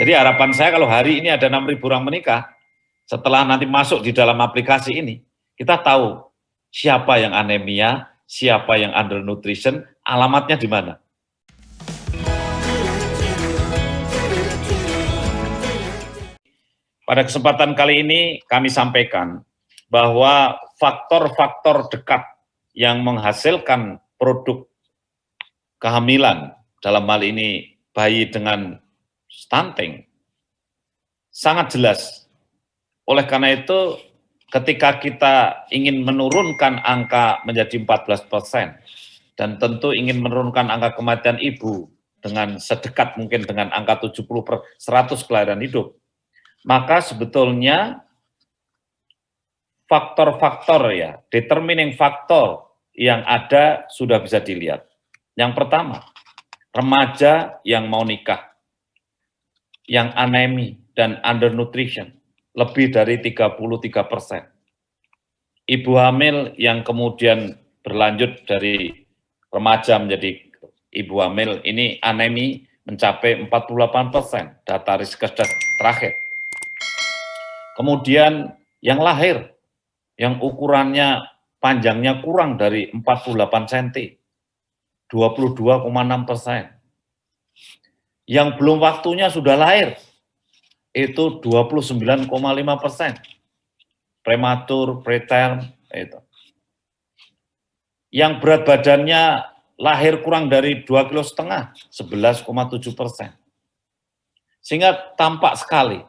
Jadi harapan saya kalau hari ini ada 6.000 orang menikah, setelah nanti masuk di dalam aplikasi ini, kita tahu siapa yang anemia, siapa yang undernutrition, alamatnya di mana. Pada kesempatan kali ini kami sampaikan bahwa faktor-faktor dekat yang menghasilkan produk kehamilan, dalam hal ini bayi dengan stunting, sangat jelas. Oleh karena itu, ketika kita ingin menurunkan angka menjadi 14 persen, dan tentu ingin menurunkan angka kematian ibu dengan sedekat mungkin dengan angka 70 per 100 kelahiran hidup, maka sebetulnya faktor-faktor ya, determining faktor yang ada sudah bisa dilihat. Yang pertama, remaja yang mau nikah, yang anemi dan undernutrition, lebih dari 33 persen. Ibu hamil yang kemudian berlanjut dari remaja menjadi ibu hamil, ini anemi mencapai 48 persen, data riskes terakhir. Kemudian yang lahir, yang ukurannya panjangnya kurang dari 48 cm, 22,6 persen. Yang belum waktunya sudah lahir, itu 29,5 persen. Prematur, preterm, itu. Yang berat badannya lahir kurang dari 2 kilo setengah, 11,7 persen. Sehingga tampak sekali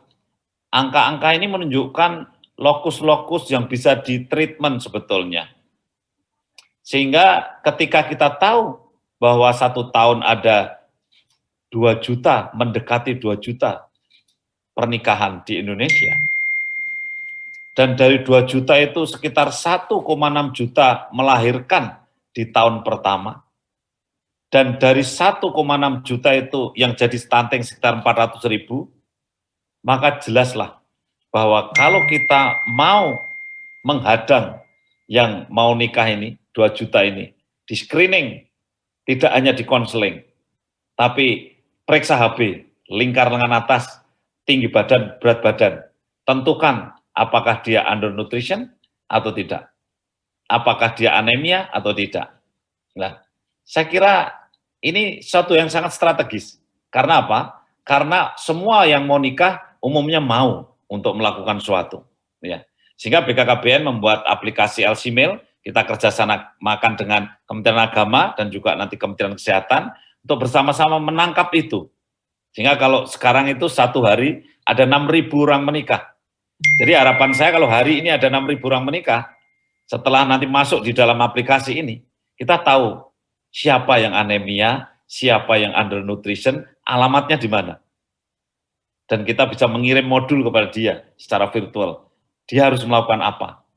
Angka-angka ini menunjukkan lokus-lokus yang bisa ditreatment sebetulnya. Sehingga ketika kita tahu bahwa satu tahun ada 2 juta, mendekati 2 juta pernikahan di Indonesia, dan dari 2 juta itu sekitar 1,6 juta melahirkan di tahun pertama, dan dari 1,6 juta itu yang jadi stunting sekitar 400 ribu, maka jelaslah bahwa kalau kita mau menghadang yang mau nikah ini, 2 juta ini, di screening, tidak hanya di konseling, tapi periksa HB, lingkar lengan atas, tinggi badan, berat badan, tentukan apakah dia undernutrition atau tidak, apakah dia anemia atau tidak. Nah, saya kira ini suatu yang sangat strategis. Karena apa? Karena semua yang mau nikah umumnya mau untuk melakukan suatu. Ya. Sehingga BKKBN membuat aplikasi LC Mail, kita kerjasama makan dengan Kementerian Agama dan juga nanti Kementerian Kesehatan untuk bersama-sama menangkap itu. Sehingga kalau sekarang itu satu hari ada 6.000 orang menikah. Jadi harapan saya kalau hari ini ada 6.000 orang menikah, setelah nanti masuk di dalam aplikasi ini, kita tahu siapa yang anemia, siapa yang undernutrition, alamatnya di mana dan kita bisa mengirim modul kepada dia secara virtual. Dia harus melakukan apa?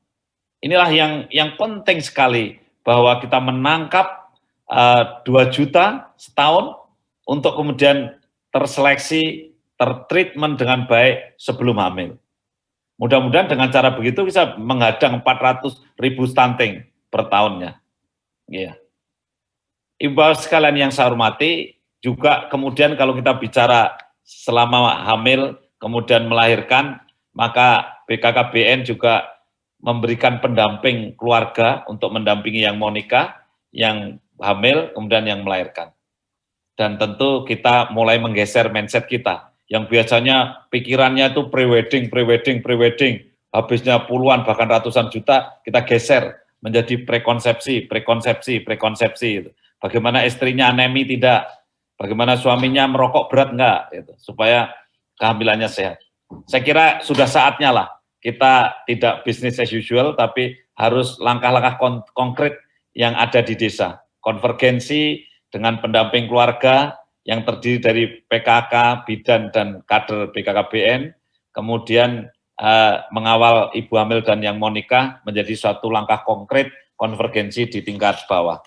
Inilah yang yang penting sekali bahwa kita menangkap uh, eh, 2 juta setahun untuk kemudian terseleksi, tertreatment dengan baik sebelum hamil. Mudah-mudahan dengan cara begitu bisa menghadang 400 ribu stunting per tahunnya. Ya. Ibu sekalian yang saya hormati, juga kemudian kalau kita bicara selama hamil kemudian melahirkan, maka BKKBN juga memberikan pendamping keluarga untuk mendampingi yang mau nikah, yang hamil, kemudian yang melahirkan. Dan tentu kita mulai menggeser mindset kita, yang biasanya pikirannya itu pre-wedding, pre-wedding, pre-wedding, habisnya puluhan bahkan ratusan juta, kita geser menjadi prekonsepsi, prekonsepsi, prekonsepsi. Bagaimana istrinya anemi tidak, Bagaimana suaminya merokok berat enggak, gitu, supaya kehamilannya sehat. Saya kira sudah saatnya lah kita tidak bisnis as usual, tapi harus langkah-langkah kon konkret yang ada di desa. Konvergensi dengan pendamping keluarga yang terdiri dari PKK, bidan, dan kader BKKBN, kemudian uh, mengawal ibu hamil dan yang mau nikah menjadi suatu langkah konkret konvergensi di tingkat bawah.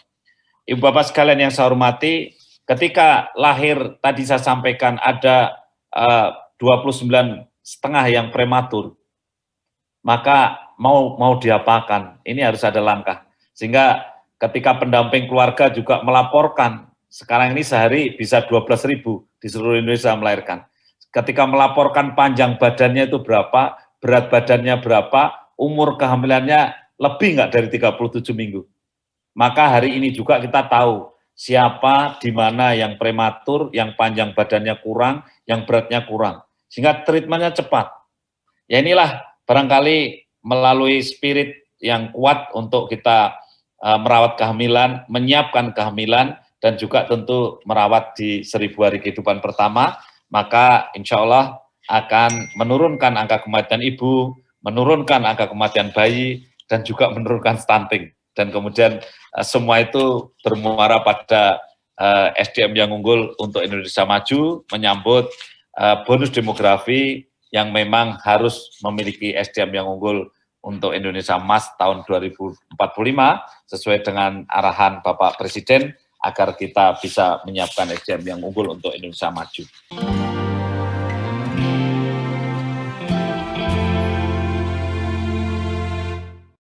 Ibu Bapak sekalian yang saya hormati, ketika lahir tadi saya sampaikan ada uh, 29 setengah yang prematur, maka mau mau diapakan? Ini harus ada langkah. Sehingga ketika pendamping keluarga juga melaporkan, sekarang ini sehari bisa 12 ribu di seluruh Indonesia melahirkan. ketika melaporkan panjang badannya itu berapa, berat badannya berapa, umur kehamilannya lebih nggak dari 37 minggu. Maka hari ini juga kita tahu siapa di mana yang prematur, yang panjang badannya kurang, yang beratnya kurang. Sehingga treatmentnya cepat. Ya inilah barangkali melalui spirit yang kuat untuk kita merawat kehamilan, menyiapkan kehamilan, dan juga tentu merawat di seribu hari kehidupan pertama, maka insya Allah akan menurunkan angka kematian ibu, menurunkan angka kematian bayi, dan juga menurunkan stunting. Dan kemudian uh, semua itu bermuara pada eh, SDM yang unggul untuk Indonesia maju, menyambut bonus demografi yang memang harus memiliki SDM yang unggul untuk Indonesia Emas tahun 2045 sesuai dengan arahan Bapak Presiden agar kita bisa menyiapkan SDM yang unggul untuk Indonesia maju.